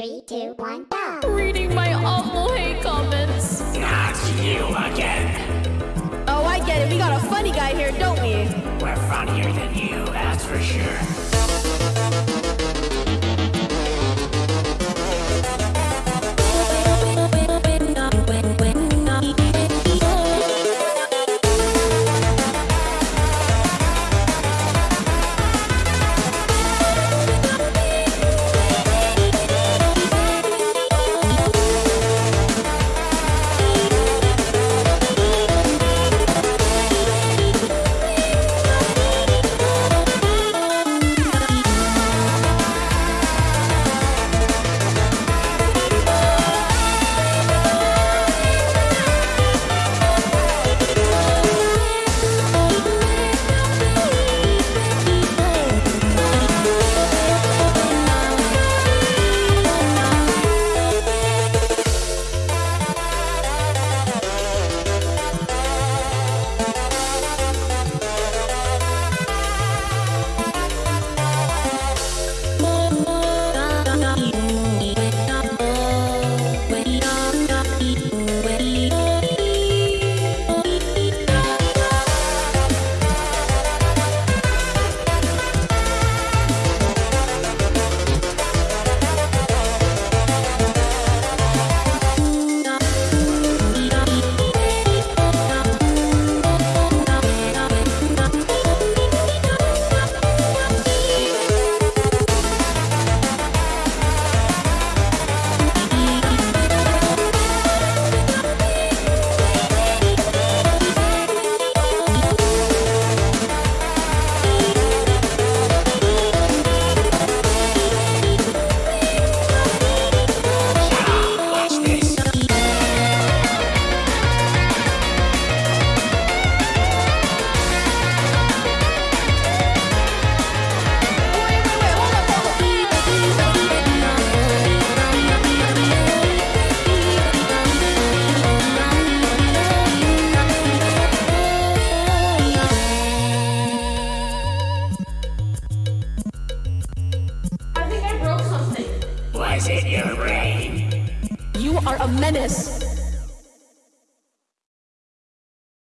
Three, two, one, go. Reading my awful hate comments. Not you again. Oh, I get it. We got a funny guy here, don't we? We're funnier than you, that's for sure. I think I broke something. Was it your brain? You are a menace.